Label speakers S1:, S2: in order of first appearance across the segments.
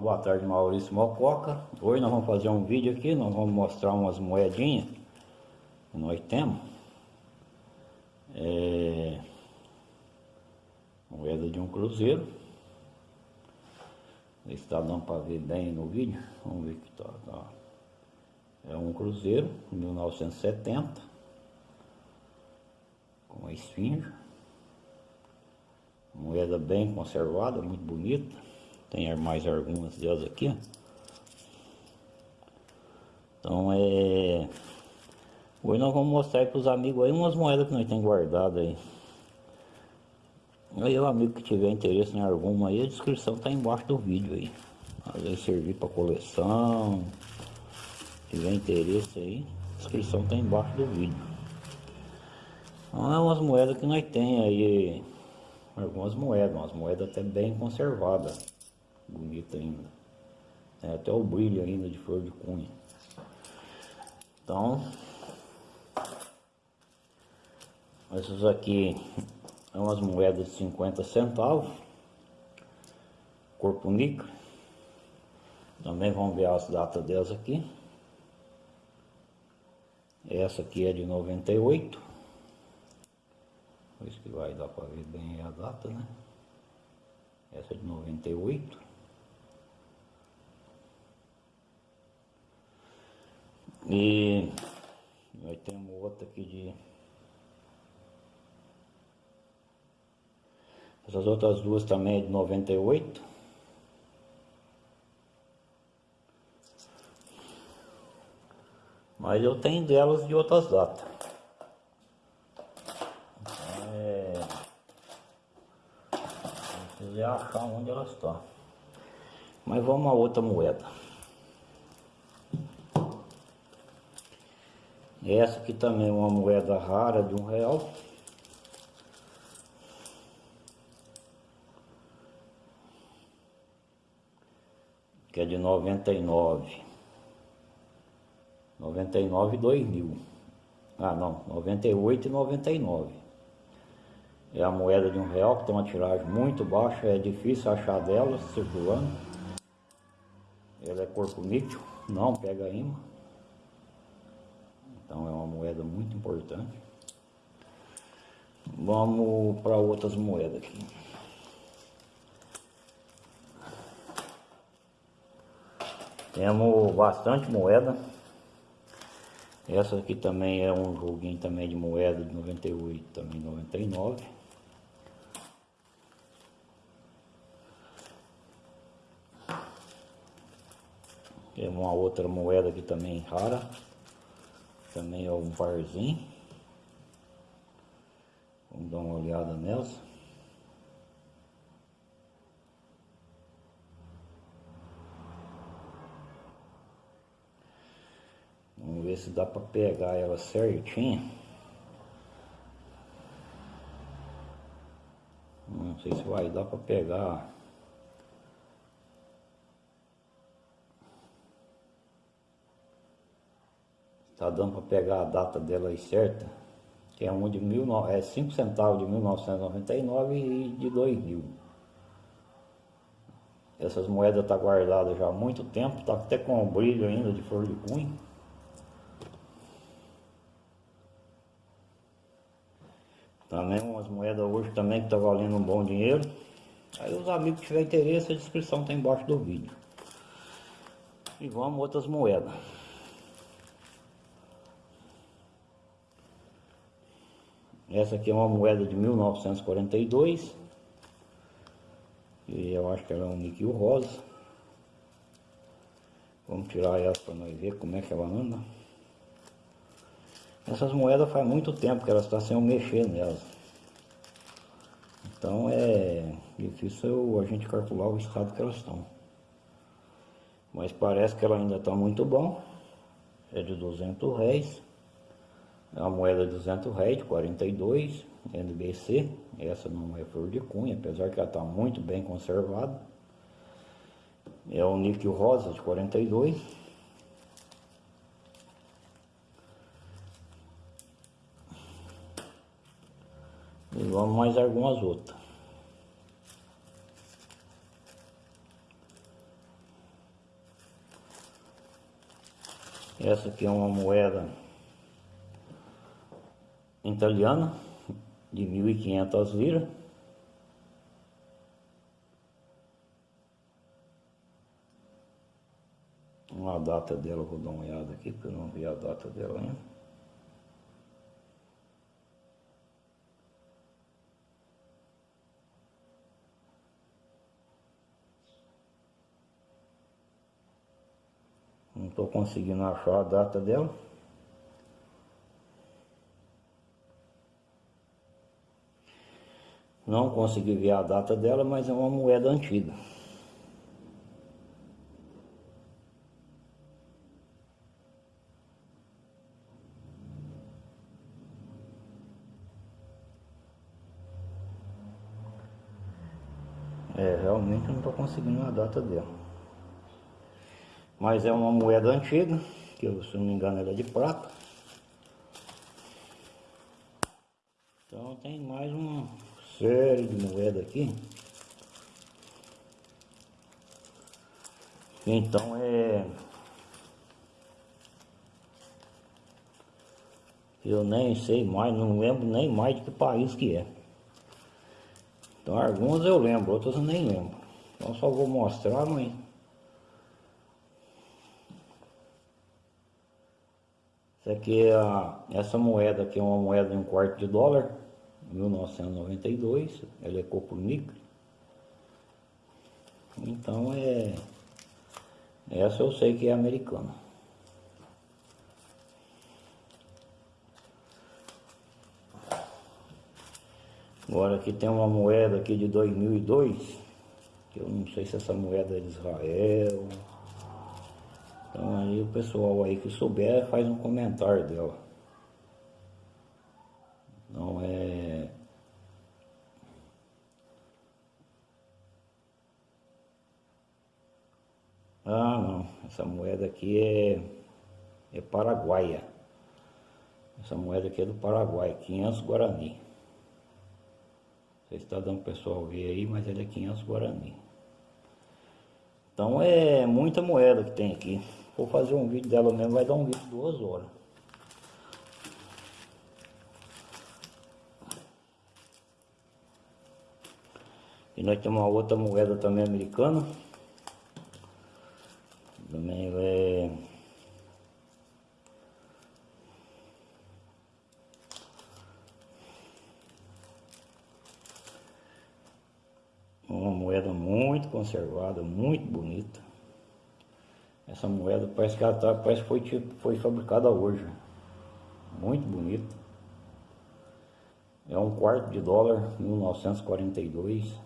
S1: boa tarde, Maurício Mococa. Hoje nós vamos fazer um vídeo aqui, nós vamos mostrar umas moedinhas que nós temos. É... Moeda de um cruzeiro. Está dando para ver bem no vídeo. Vamos ver que tá, tá. É um cruzeiro, 1970. Com a esfinge. Moeda bem conservada, muito bonita. Tem mais algumas delas aqui, ó. Então é... Hoje nós vamos mostrar para os amigos aí umas moedas que nós temos guardado aí. Aí o amigo que tiver interesse em alguma aí, a descrição está embaixo do vídeo aí. Às vezes servir para coleção. Se tiver interesse aí, a descrição está embaixo do vídeo. Então é umas moedas que nós tem aí. Algumas moedas, umas moedas até bem conservadas bonita ainda. Tem até o brilho ainda de flor de cunha. Então, essas aqui são umas moedas de 50 centavos. Corpo níquel. Também vamos ver as datas delas aqui. Essa aqui é de 98. Por isso que vai dar para ver bem a data, né? Essa é de 98. E nós temos outra aqui de... Essas outras duas também é de 98. Mas eu tenho delas de outras datas. É... Se achar onde elas estão. Mas vamos a outra moeda. Essa aqui também é uma moeda rara de um real. Que é de 99. 99 e 2000. Ah não, 98 e 99. É a moeda de um real que tem uma tiragem muito baixa, é difícil achar dela circulando. Ela é corpo níquel, não pega imã. Então é uma moeda muito importante. Vamos para outras moedas aqui. Temos bastante moeda. Essa aqui também é um joguinho também de moeda de 98, também 99. Temos uma outra moeda aqui também rara. Também é um varzinho. Vamos dar uma olhada nelas. Vamos ver se dá para pegar ela certinho. Não sei se vai dar para pegar dando para pegar a data dela aí certa. Que é um de mil, é 5 centavos de 1999 e de 2000. Essas moedas tá guardadas já há muito tempo, tá até com um brilho ainda de flor de cunha. Também umas moedas hoje também que tá valendo um bom dinheiro. Aí os amigos que tiverem interesse, a descrição tá embaixo do vídeo. E vamos outras moedas. Essa aqui é uma moeda de 1942. E eu acho que ela é um níquel rosa. Vamos tirar ela para nós ver como é que ela anda. Essas moedas faz muito tempo que elas estão sem eu mexer nelas. Então é difícil a gente calcular o estado que elas estão. Mas parece que ela ainda está muito bom. É de 200 réis a moeda de 200 réis, 42, NBC, essa não é flor de cunha, apesar que ela está muito bem conservada. É o níquel rosa de 42. E vamos mais algumas outras. Essa aqui é uma moeda italiana de 1.500 liras. Uma data dela, vou dar uma olhada aqui, porque eu não vi a data dela ainda. Não estou conseguindo achar a data dela. Não consegui ver a data dela, mas é uma moeda antiga. É, realmente não estou conseguindo a data dela. Mas é uma moeda antiga, que eu, se não me engano ela é de prata. Então tem mais uma série de moedas aqui. Então é... Eu nem sei mais, não lembro nem mais de que país que é. Então algumas eu lembro, outras eu nem lembro. Então só vou mostrar, mas Essa aqui é a, essa moeda aqui é uma moeda de um quarto de dólar, 1992, ela é copo níquel. Então é essa eu sei que é americana. Agora aqui tem uma moeda aqui de 2002, que eu não sei se essa moeda é de Israel, então aí o pessoal aí que souber faz um comentário dela. Não é... Ah não, essa moeda aqui é, é paraguaia. Essa moeda aqui é do Paraguai, 500 Guarani. Você está dando o pessoal ver aí, mas ele é 500 Guarani. Então é muita moeda que tem aqui. Vou fazer um vídeo dela mesmo, vai dar um vídeo de duas horas. E nós temos uma outra moeda também americana. Também é... Uma moeda muito conservada, muito bonita. Essa moeda parece que ela tá, parece que foi, tipo, foi fabricada hoje. Muito bonita. É um quarto de dólar, 1942.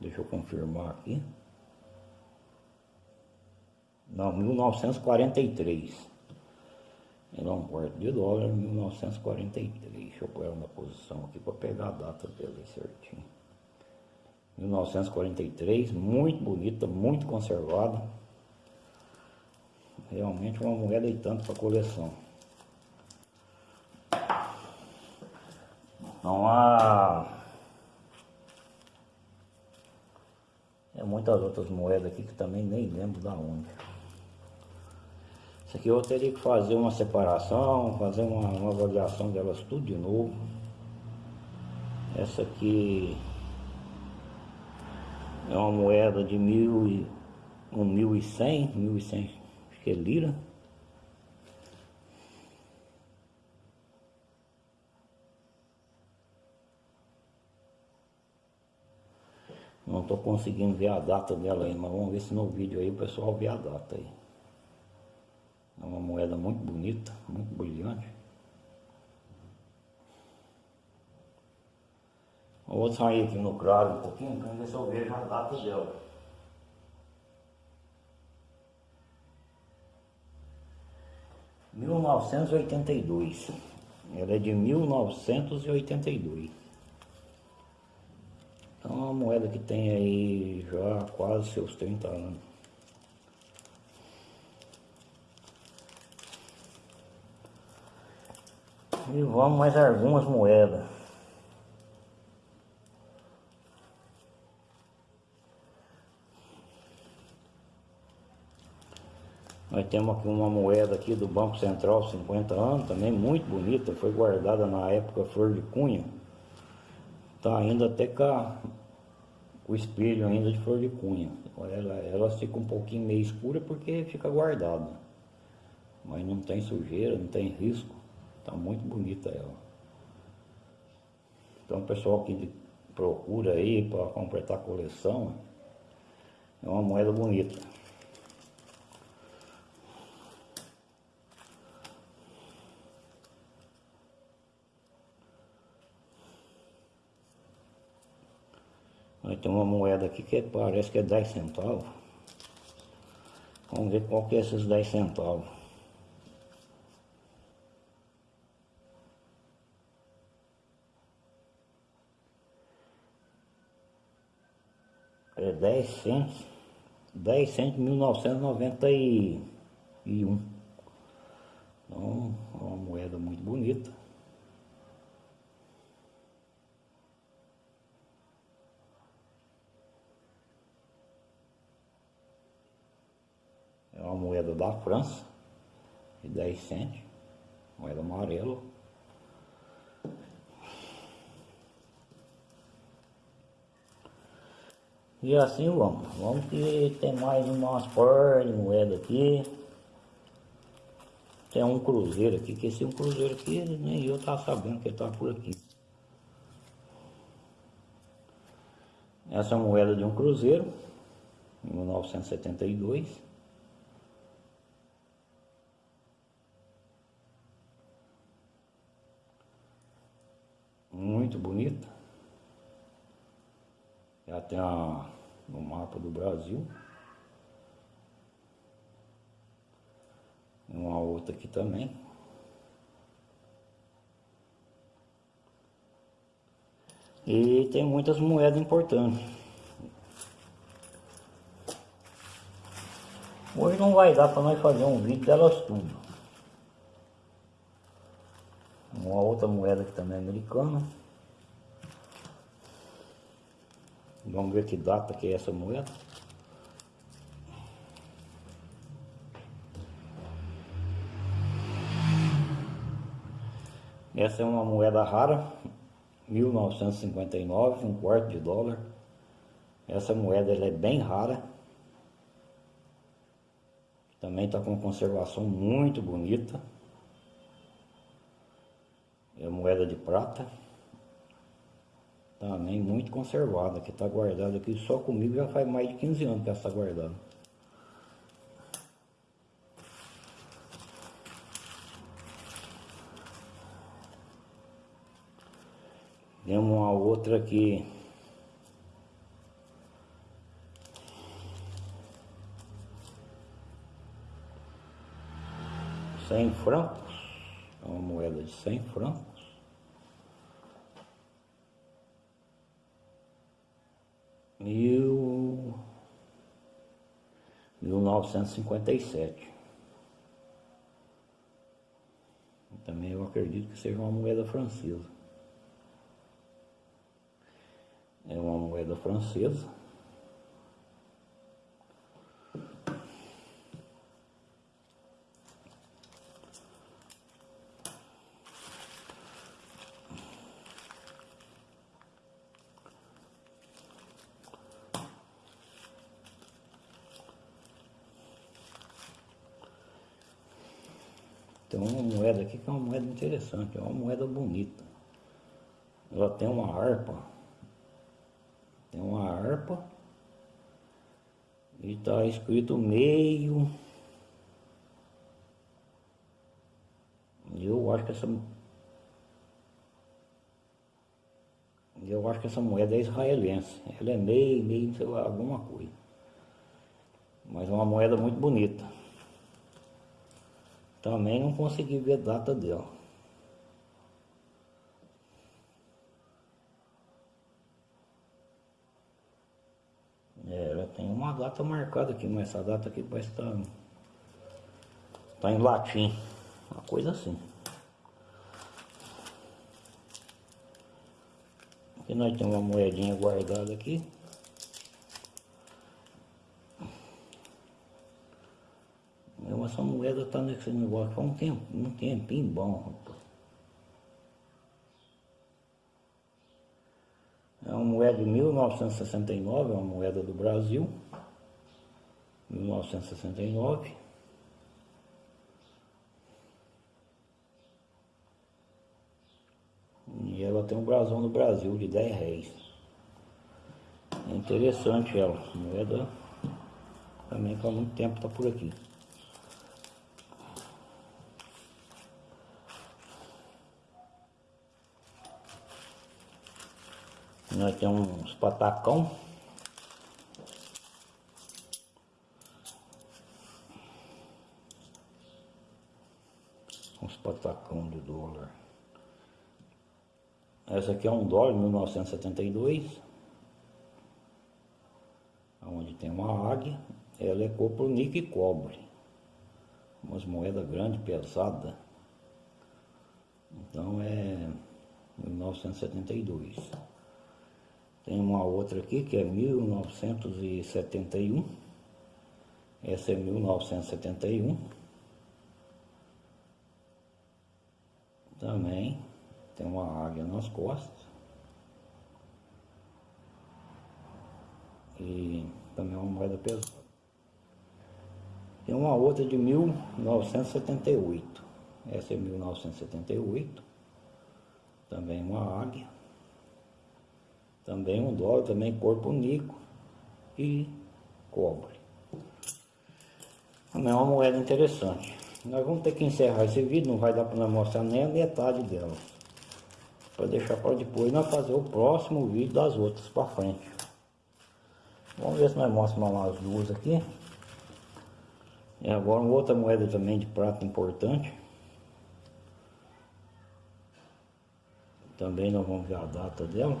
S1: Deixa eu confirmar aqui. Não, 1943. Ela é um quarto de dólar, 1943. Deixa eu pôr ela na posição aqui para pegar a data dela certinho. 1943, muito bonita, muito conservada. Realmente uma moeda e tanto para coleção. Não há... É muitas outras moedas aqui que também nem lembro da onde. Isso aqui eu teria que fazer uma separação, fazer uma, uma avaliação delas tudo de novo. Essa aqui é uma moeda de mil e, um mil e cem, mil e cem, que é lira. Não estou conseguindo ver a data dela aí, mas vamos ver se no vídeo aí o pessoal vê a data aí. É uma moeda muito bonita, muito brilhante. Vou sair aqui no claro um pouquinho para ver se eu vejo a data dela. Mil novecentos e oitenta e dois. Ela é de mil novecentos e oitenta e dois. Então é uma moeda que tem aí já quase seus 30 anos. E vamos mais algumas moedas. Nós temos aqui uma moeda aqui do Banco Central, 50 anos, também muito bonita, foi guardada na época flor de cunha. Tá ainda até com o espelho ainda de flor de cunha. Ela, ela fica um pouquinho meio escura porque fica guardada. Mas não tem sujeira, não tem risco. Tá muito bonita ela. Então pessoal que procura aí para completar a coleção, é uma moeda bonita. Aí tem uma moeda aqui que parece que é 10 centavos. Vamos ver qual que é esses 10 centavos. É 10 centos. 10 centos 1991. Então, é uma moeda muito bonita. É uma moeda da França, de 10 centos, moeda amarela. E assim vamos. Vamos que tem mais umas par de moeda aqui. Tem um cruzeiro aqui, que esse é um cruzeiro aqui, nem eu tava sabendo que ele tava por aqui. Essa é moeda de um cruzeiro, em 1972. muito bonita. Já tem a, no mapa do Brasil. Uma outra aqui também. E tem muitas moedas importantes. Hoje não vai dar para nós fazer um vídeo delas tudo. Uma outra moeda que também é americana. Vamos ver que data que é essa moeda. Essa é uma moeda rara, 1959, um quarto de dólar. Essa moeda ela é bem rara. Também está com conservação muito bonita. É moeda de prata. Também muito conservada, que está guardada aqui só comigo já faz mais de 15 anos que ela está guardada. Tem uma outra aqui. Cem francos. É uma moeda de cem francos. Mil, mil novecentos e cinquenta e sete. Também eu acredito que seja uma moeda francesa. É uma moeda francesa. Tem uma moeda aqui que é uma moeda interessante, é uma moeda bonita. Ela tem uma harpa. Tem uma harpa. E está escrito meio. Eu acho que essa. Eu acho que essa moeda é israelense. Ela é meio, meio, sei lá, alguma coisa. Mas é uma moeda muito bonita. Também não consegui ver a data dela. É, ela tem uma data marcada aqui, mas essa data aqui parece estar tá, tá em latim. Uma coisa assim. Aqui nós temos uma moedinha guardada aqui. Essa moeda tá nesse negócio faz um tempo, um tempinho bom. É uma moeda de 1969, é uma moeda do Brasil. 1969. E ela tem um brasão no Brasil de 10 réis. É interessante ela, moeda também que há muito tempo está por aqui. Nós temos uns patacão. Uns patacão de dólar. Essa aqui é um dólar de 1972. Onde tem uma águia. Ela é copronique e cobre. Umas moedas grandes, pesadas. Então é 1972. Tem uma outra aqui que é 1971. Essa é 1971. Também tem uma águia nas costas. E também é uma moeda pesada. Tem uma outra de 1978. Essa é 1978. Também uma águia. Também um dólar, também corpo nico e cobre. Também é uma moeda interessante. Nós vamos ter que encerrar esse vídeo, não vai dar para mostrar nem a metade dela. Para deixar para depois nós fazer o próximo vídeo das outras para frente. Vamos ver se nós mostramos mais duas aqui. E agora uma outra moeda também de prata importante. Também nós vamos ver a data dela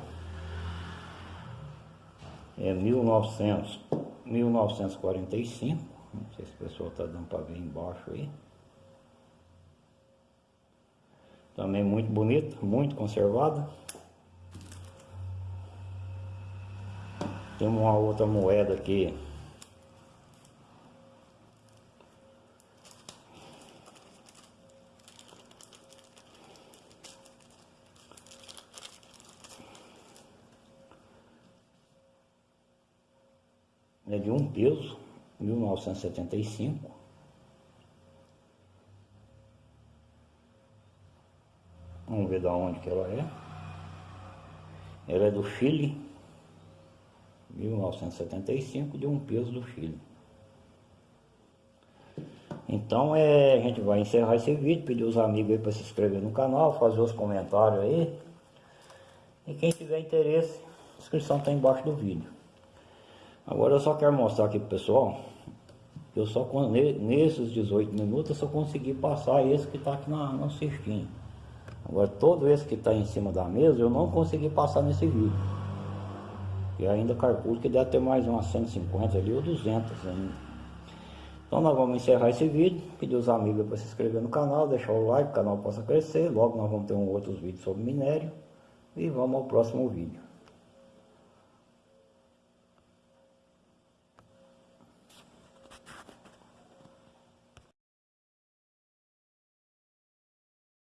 S1: é 1900, 1945, não sei se o pessoal está dando para ver embaixo aí. Também muito bonita, muito conservada. Tem uma outra moeda aqui. É de um peso, 1975. Vamos ver da onde que ela é. Ela é do Chile, 1975, de um peso do Chile. Então é, a gente vai encerrar esse vídeo, pedir os amigos aí para se inscrever no canal, fazer os comentários aí. E quem tiver interesse, a inscrição está embaixo do vídeo. Agora eu só quero mostrar aqui pro pessoal eu só nesses 18 minutos eu só consegui passar esse que está aqui na, no cestinho. Agora todo esse que está em cima da mesa eu não consegui passar nesse vídeo. E ainda calculo que deve ter mais umas 150 ali ou 200 ainda. Então nós vamos encerrar esse vídeo, pedir os amigos para se inscrever no canal, deixar o like, o canal possa crescer. Logo nós vamos ter um outros vídeos sobre minério. E vamos ao próximo vídeo.